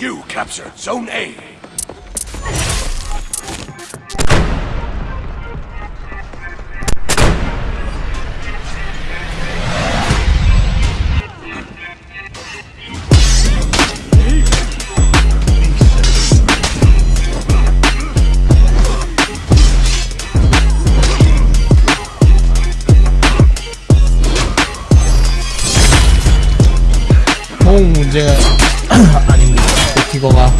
You captured Zone A. 통 문제가 버티거가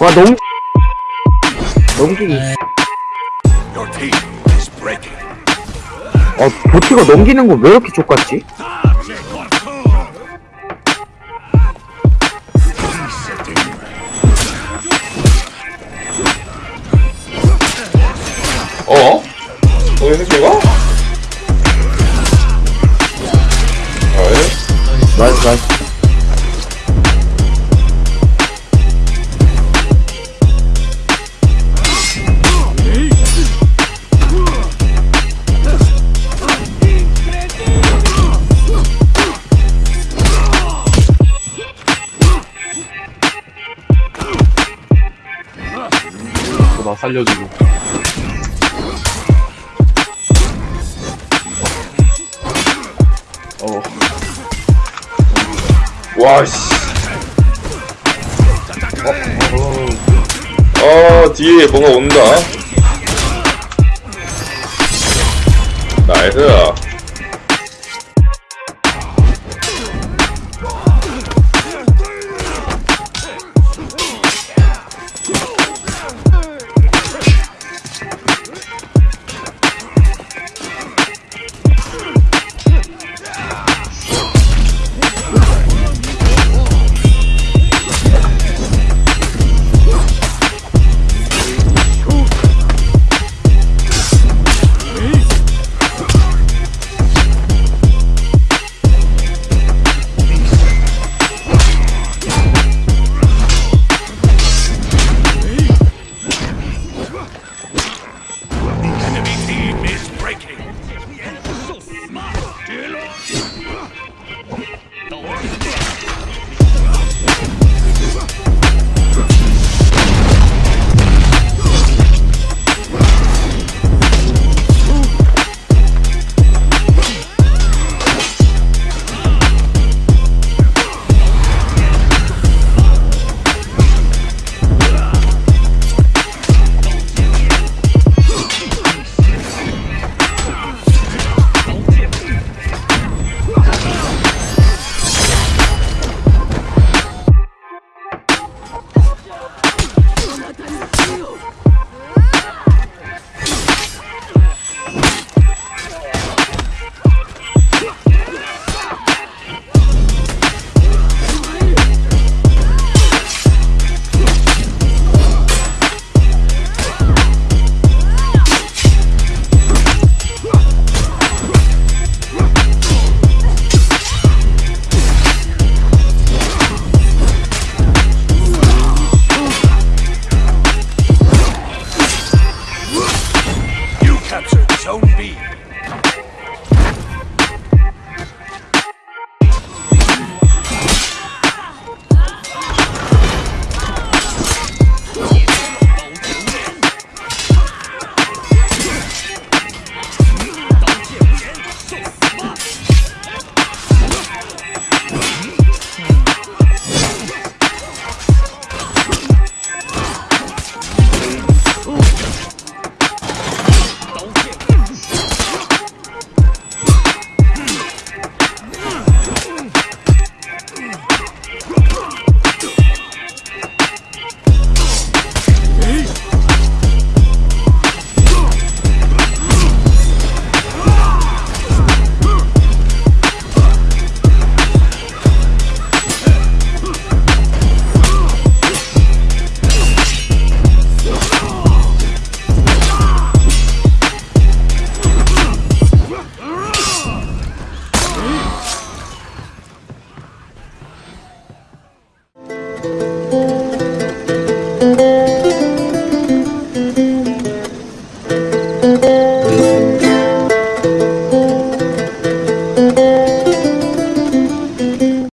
와 너무 team is breaking. 어 보티가 넘기는 거 왜 이렇게 족같지? 어? 새끼가? 아이, 나이스 나이스 나 살려주고 와, 씨. 어, 어. 어, 뒤에 뭔가 온다. 나이스.